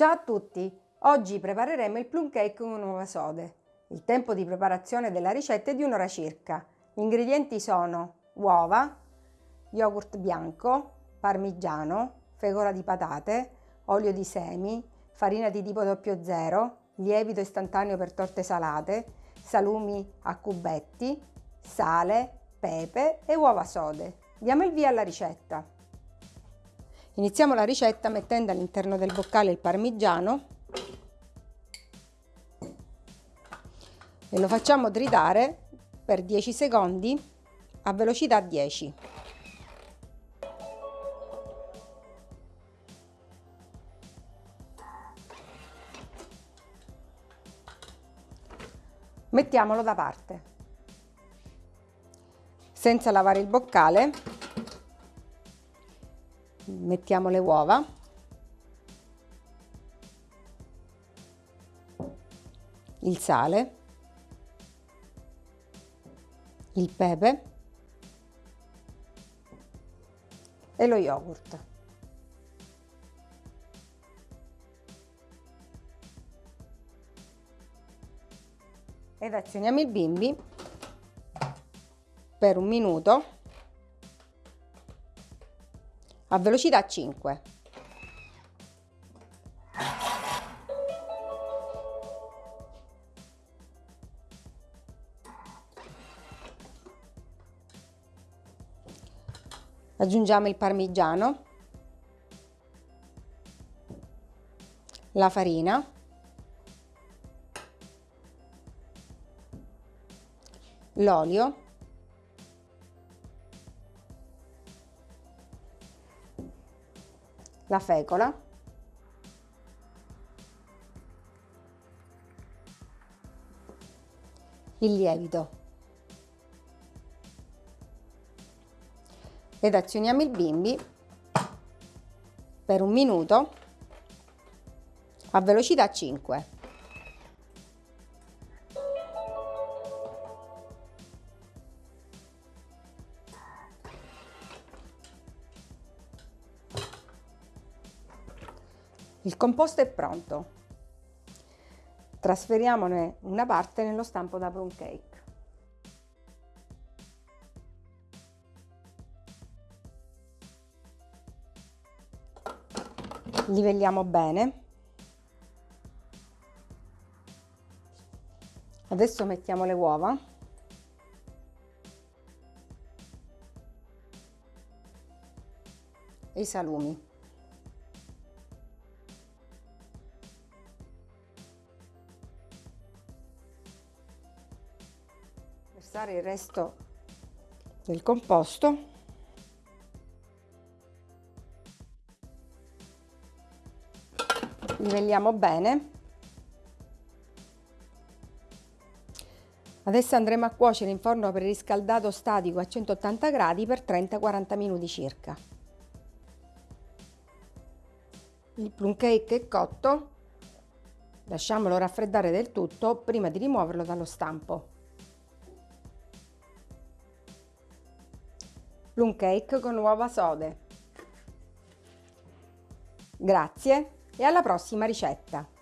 Ciao a tutti! Oggi prepareremo il plum cake con uova sode. Il tempo di preparazione della ricetta è di un'ora circa. Gli ingredienti sono uova, yogurt bianco, parmigiano, fecola di patate, olio di semi, farina di tipo 00, lievito istantaneo per torte salate, salumi a cubetti, sale, pepe e uova sode. Diamo il via alla ricetta. Iniziamo la ricetta mettendo all'interno del boccale il parmigiano e lo facciamo tritare per 10 secondi a velocità 10. Mettiamolo da parte. Senza lavare il boccale mettiamo le uova. Il sale. Il pepe. E lo yogurt. Ed azioniamo il bimbi per un minuto a velocità 5. Aggiungiamo il parmigiano, la farina, l'olio la fecola, il lievito ed azioniamo il bimbi per un minuto a velocità 5. Il composto è pronto. Trasferiamone una parte nello stampo da plum cake. Livelliamo bene. Adesso mettiamo le uova. E i salumi. Versare il resto del composto. Livelliamo bene. Adesso andremo a cuocere in forno preriscaldato statico a 180 gradi per 30-40 minuti circa. Il plum cake è cotto. Lasciamolo raffreddare del tutto prima di rimuoverlo dallo stampo plum cake con uova sode. Grazie e alla prossima ricetta!